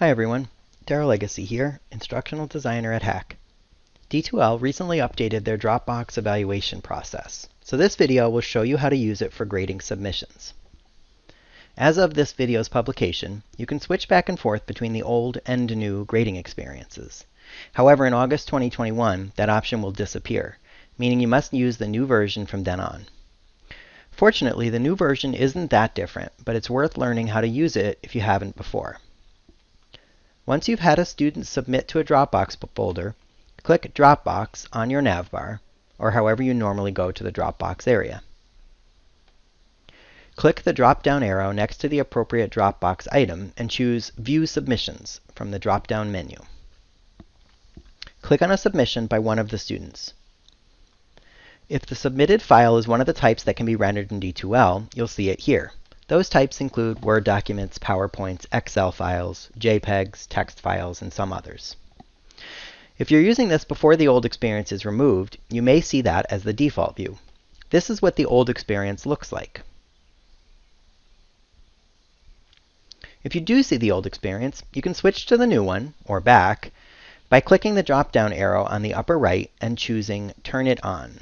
Hi everyone, Daryl Legacy here, Instructional Designer at Hack. D2L recently updated their Dropbox evaluation process, so this video will show you how to use it for grading submissions. As of this video's publication, you can switch back and forth between the old and new grading experiences. However, in August 2021, that option will disappear, meaning you must use the new version from then on. Fortunately, the new version isn't that different, but it's worth learning how to use it if you haven't before. Once you've had a student submit to a Dropbox folder, click Dropbox on your navbar, or however you normally go to the Dropbox area. Click the drop-down arrow next to the appropriate Dropbox item and choose View Submissions from the drop-down menu. Click on a submission by one of the students. If the submitted file is one of the types that can be rendered in D2L, you'll see it here. Those types include Word documents, PowerPoints, Excel files, JPEGs, text files, and some others. If you're using this before the old experience is removed, you may see that as the default view. This is what the old experience looks like. If you do see the old experience, you can switch to the new one, or back, by clicking the drop-down arrow on the upper right and choosing Turn It On.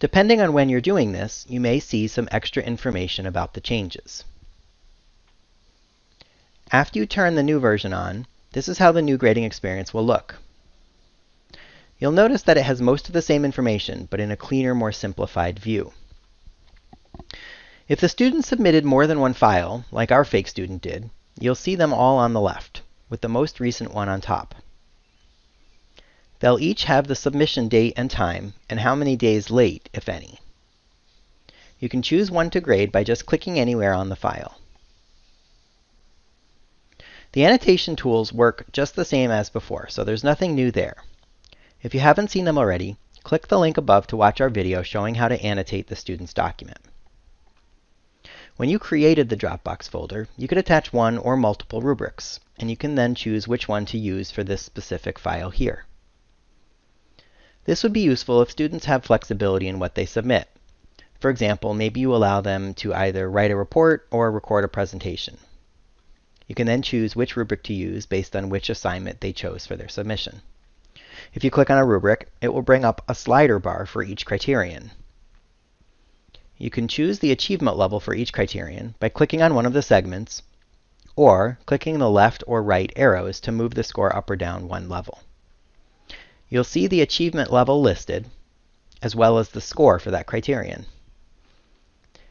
Depending on when you're doing this, you may see some extra information about the changes. After you turn the new version on, this is how the new grading experience will look. You'll notice that it has most of the same information, but in a cleaner, more simplified view. If the student submitted more than one file, like our fake student did, you'll see them all on the left, with the most recent one on top. They'll each have the submission date and time, and how many days late, if any. You can choose one to grade by just clicking anywhere on the file. The annotation tools work just the same as before, so there's nothing new there. If you haven't seen them already, click the link above to watch our video showing how to annotate the student's document. When you created the Dropbox folder, you could attach one or multiple rubrics, and you can then choose which one to use for this specific file here. This would be useful if students have flexibility in what they submit. For example, maybe you allow them to either write a report or record a presentation. You can then choose which rubric to use based on which assignment they chose for their submission. If you click on a rubric, it will bring up a slider bar for each criterion. You can choose the achievement level for each criterion by clicking on one of the segments, or clicking the left or right arrows to move the score up or down one level. You'll see the achievement level listed, as well as the score for that criterion.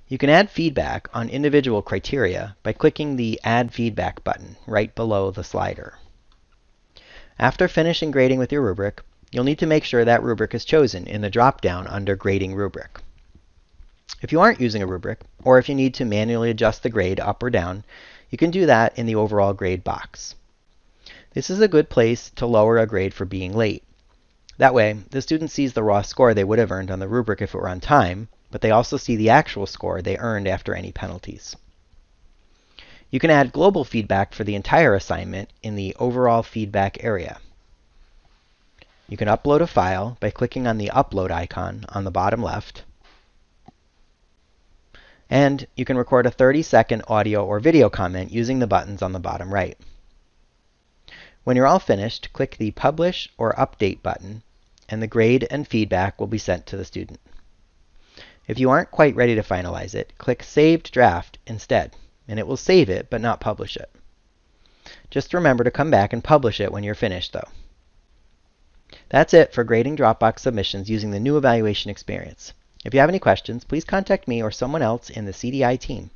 You can add feedback on individual criteria by clicking the Add Feedback button right below the slider. After finishing grading with your rubric, you'll need to make sure that rubric is chosen in the drop-down under Grading Rubric. If you aren't using a rubric, or if you need to manually adjust the grade up or down, you can do that in the Overall Grade box. This is a good place to lower a grade for being late. That way, the student sees the raw score they would have earned on the rubric if it were on time, but they also see the actual score they earned after any penalties. You can add global feedback for the entire assignment in the Overall Feedback area. You can upload a file by clicking on the Upload icon on the bottom left. And you can record a 30-second audio or video comment using the buttons on the bottom right. When you're all finished, click the Publish or Update button and the grade and feedback will be sent to the student. If you aren't quite ready to finalize it, click Saved Draft instead, and it will save it but not publish it. Just remember to come back and publish it when you're finished, though. That's it for grading Dropbox submissions using the new evaluation experience. If you have any questions, please contact me or someone else in the CDI team.